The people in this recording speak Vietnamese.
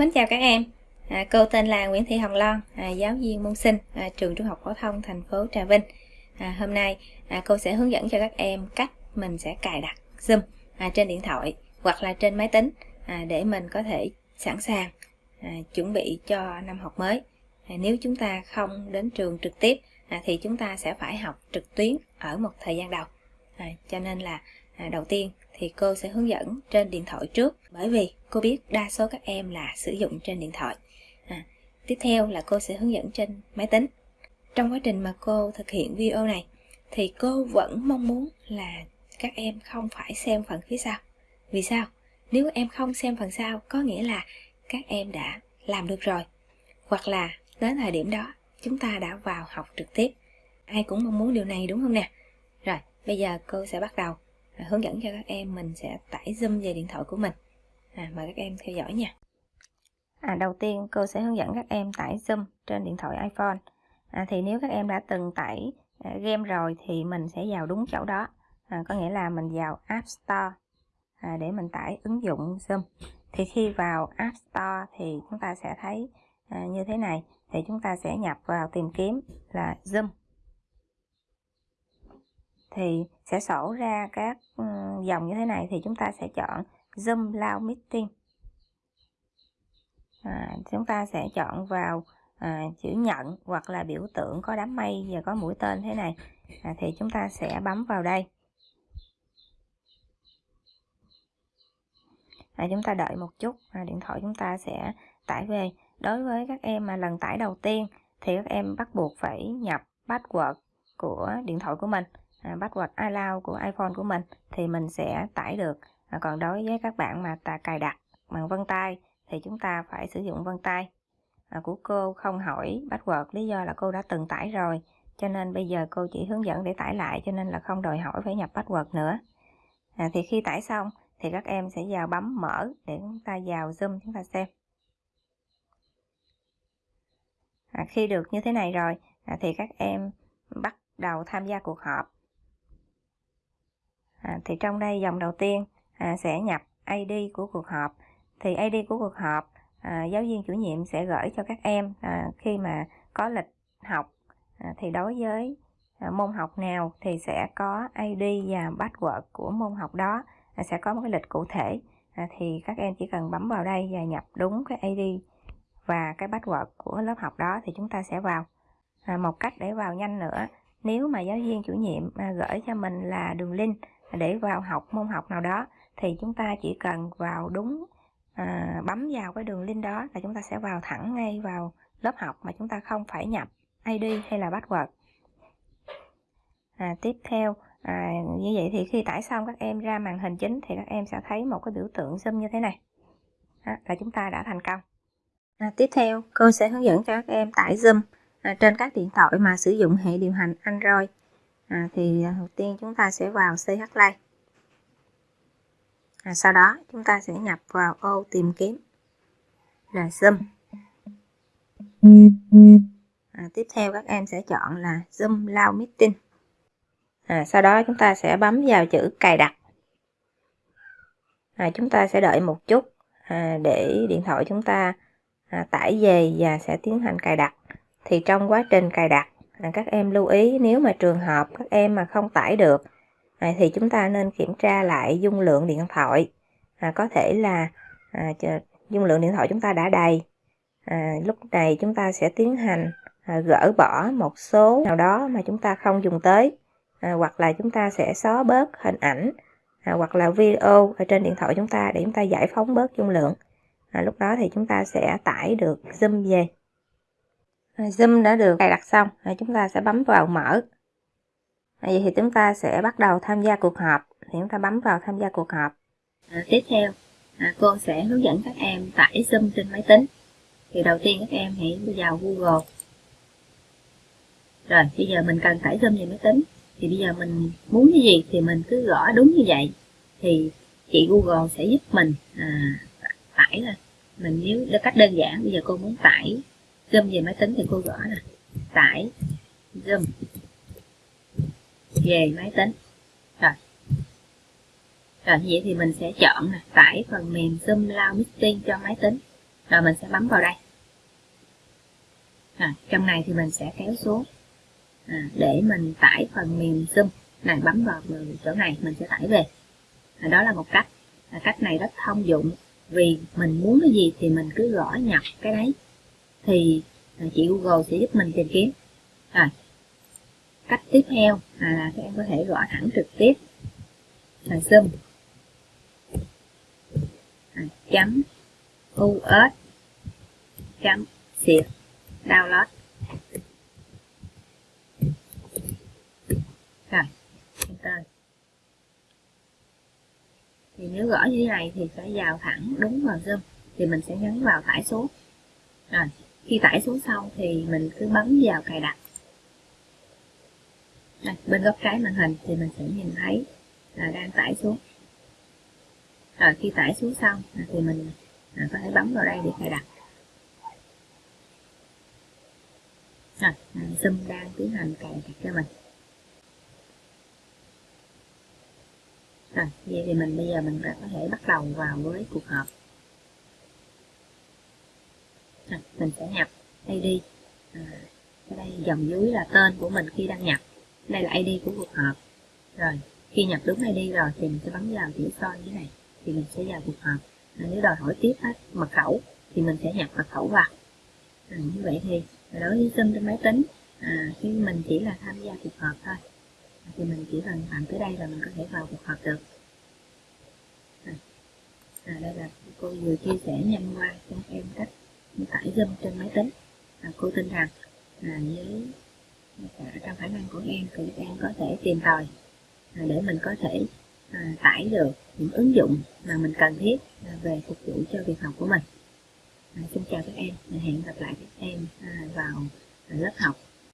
Mến chào các em, à, cô tên là Nguyễn Thị Hồng Loan, à, giáo viên môn sinh à, trường trung học phổ thông thành phố Trà Vinh. À, hôm nay à, cô sẽ hướng dẫn cho các em cách mình sẽ cài đặt Zoom à, trên điện thoại hoặc là trên máy tính à, để mình có thể sẵn sàng à, chuẩn bị cho năm học mới. À, nếu chúng ta không đến trường trực tiếp à, thì chúng ta sẽ phải học trực tuyến ở một thời gian đầu. À, cho nên là à, đầu tiên thì cô sẽ hướng dẫn trên điện thoại trước. Bởi vì cô biết đa số các em là sử dụng trên điện thoại. À, tiếp theo là cô sẽ hướng dẫn trên máy tính. Trong quá trình mà cô thực hiện video này thì cô vẫn mong muốn là các em không phải xem phần phía sau. Vì sao? Nếu em không xem phần sau có nghĩa là các em đã làm được rồi. Hoặc là đến thời điểm đó chúng ta đã vào học trực tiếp. Ai cũng mong muốn điều này đúng không nè? Rồi bây giờ cô sẽ bắt đầu à, hướng dẫn cho các em mình sẽ tải zoom về điện thoại của mình. À, mời các em theo dõi nha. À, đầu tiên cô sẽ hướng dẫn các em tải zoom trên điện thoại iphone. À, thì nếu các em đã từng tải à, game rồi thì mình sẽ vào đúng chỗ đó. À, có nghĩa là mình vào app store à, để mình tải ứng dụng zoom. Thì khi vào app store thì chúng ta sẽ thấy à, như thế này. Thì chúng ta sẽ nhập vào tìm kiếm là zoom thì sẽ sổ ra các dòng như thế này thì chúng ta sẽ chọn Zoom Loud Meeting. À, chúng ta sẽ chọn vào à, chữ nhận hoặc là biểu tượng có đám mây và có mũi tên thế này. À, thì chúng ta sẽ bấm vào đây. À, chúng ta đợi một chút. À, điện thoại chúng ta sẽ tải về. Đối với các em mà lần tải đầu tiên thì các em bắt buộc phải nhập password của điện thoại của mình à, password iCloud của iPhone của mình thì mình sẽ tải được. À, còn đối với các bạn mà ta cài đặt bằng vân tay thì chúng ta phải sử dụng vân tay. À, của cô không hỏi password lý do là cô đã từng tải rồi cho nên bây giờ cô chỉ hướng dẫn để tải lại cho nên là không đòi hỏi phải nhập password nữa. À, thì khi tải xong thì các em sẽ vào bấm mở để chúng ta vào zoom chúng ta xem. À, khi được như thế này rồi à, thì các em bắt đầu tham gia cuộc họp à, thì trong đây dòng đầu tiên à, sẽ nhập ID của cuộc họp. Thì ID của cuộc họp à, giáo viên chủ nhiệm sẽ gửi cho các em à, khi mà có lịch học à, thì đối với à, môn học nào thì sẽ có ID và password của môn học đó à, sẽ có một cái lịch cụ thể. À, thì các em chỉ cần bấm vào đây và nhập đúng cái ID và cái password của lớp học đó thì chúng ta sẽ vào. À, một cách để vào nhanh nữa nếu mà giáo viên chủ nhiệm à, gửi cho mình là đường link để vào học môn học nào đó thì chúng ta chỉ cần vào đúng à, bấm vào cái đường link đó là chúng ta sẽ vào thẳng ngay vào lớp học mà chúng ta không phải nhập ID hay là password. À, tiếp theo à, như vậy thì khi tải xong các em ra màn hình chính thì các em sẽ thấy một cái biểu tượng zoom như thế này. Đó, là chúng ta đã thành công. À, tiếp theo cô sẽ hướng dẫn cho các em tải zoom à, trên các điện thoại mà sử dụng hệ điều hành Android. À, thì à, đầu tiên chúng ta sẽ vào CH Play à, sau đó chúng ta sẽ nhập vào ô tìm kiếm. Là zoom. À, tiếp theo các em sẽ chọn là zoom loud meeting. À, sau đó chúng ta sẽ bấm vào chữ cài đặt. À, chúng ta sẽ đợi một chút à, để điện thoại chúng ta à, tải về và sẽ tiến hành cài đặt thì trong quá trình cài đặt à, các em lưu ý nếu mà trường hợp các em mà không tải được à, thì chúng ta nên kiểm tra lại dung lượng điện thoại. À, có thể là à, dung lượng điện thoại chúng ta đã đầy. À, lúc này chúng ta sẽ tiến hành à, gỡ bỏ một số nào đó mà chúng ta không dùng tới. À, hoặc là chúng ta sẽ xóa bớt hình ảnh à, hoặc là video ở trên điện thoại chúng ta để chúng ta giải phóng bớt dung lượng. À, lúc đó thì chúng ta sẽ tải được zoom về zoom đã được cài đặt xong rồi chúng ta sẽ bấm vào mở. Vậy thì chúng ta sẽ bắt đầu tham gia cuộc họp. Thì chúng ta bấm vào tham gia cuộc họp. À, tiếp theo à, cô sẽ hướng dẫn các em tải zoom trên máy tính. Thì đầu tiên các em hãy vào google. Rồi bây giờ mình cần tải zoom về máy tính. Thì bây giờ mình muốn cái gì thì mình cứ gõ đúng như vậy. Thì chị google sẽ giúp mình à, tải lên mình nếu cách đơn giản bây giờ cô muốn tải zoom về máy tính thì cô gõ nè. Tải. Zoom về máy tính. Rồi. Rồi như vậy thì mình sẽ chọn nè tải phần mềm zoom lao meeting cho máy tính. Rồi mình sẽ bấm vào đây. À, trong này thì mình sẽ kéo xuống à, để mình tải phần mềm zoom. Này bấm vào chỗ này mình sẽ tải về. À, đó là một cách. À, cách này rất thông dụng vì mình muốn cái gì thì mình cứ gõ nhập cái đấy thì à, chị Google sẽ giúp mình tìm kiếm. Rồi cách tiếp theo à, là các em có thể gõ thẳng trực tiếp. Là zoom. À, chấm us chấm xịt download. Rồi enter. Thì nếu gõ như thế này thì phải vào thẳng đúng vào zoom thì mình sẽ nhấn vào thải xuống rồi khi tải xuống xong thì mình cứ bấm vào cài đặt. Đây, bên góc trái màn hình thì mình sẽ nhìn thấy là đang tải xuống. Rồi khi tải xuống xong thì mình à, có thể bấm vào đây để cài đặt. Rồi à, zoom đang tiến hành cài đặt cho mình. Rồi vậy thì mình bây giờ mình đã có thể bắt đầu vào với cuộc họp mình sẽ nhập ID à, ở đây dòng dưới là tên của mình khi đăng nhập. Đây là ID của cuộc họp. Rồi khi nhập đúng ID rồi thì mình sẽ bấm vào chữ soi như này thì mình sẽ vào cuộc họp. À, nếu đòi hỏi tiếp á, mật khẩu thì mình sẽ nhập mật khẩu vào. À, như vậy thì đối với sim trên máy tính à, khi mình chỉ là tham gia cuộc họp thôi. À, thì mình chỉ cần làm tới đây là mình có thể vào cuộc họp được. À, à, đây là cô vừa chia sẻ nhanh qua cho em cách tải game trên máy tính. À, cô tin rằng à, với trong khả năng của em thì em có thể tìm tòi. À, để mình có thể à, tải được những ứng dụng mà mình cần thiết à, về phục vụ cho việc học của mình. À, xin chào các em hẹn gặp lại các em à, vào lớp học.